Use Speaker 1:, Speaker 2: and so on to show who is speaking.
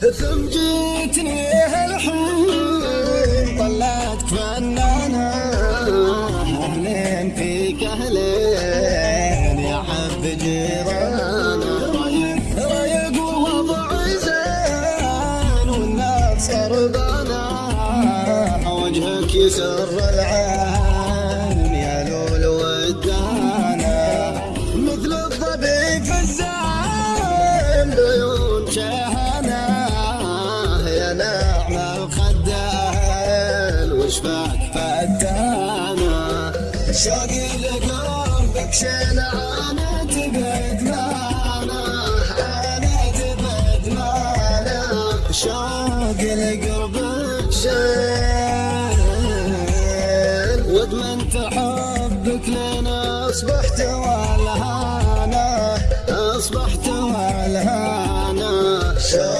Speaker 1: ثم جيتني هالحين طلعت فنانة أهلين فيك أهلين يا حب جيرانا رايق ووضع زين والناس قربانة. وجهك يسر العين. وصفك حتى أنا شوقي لقربك شلعان تبعد معنا أنا تبعد معنا شوقي لقربك شيل. وأدمنت حبك لين أصبحت والهانة أصبحت والهانة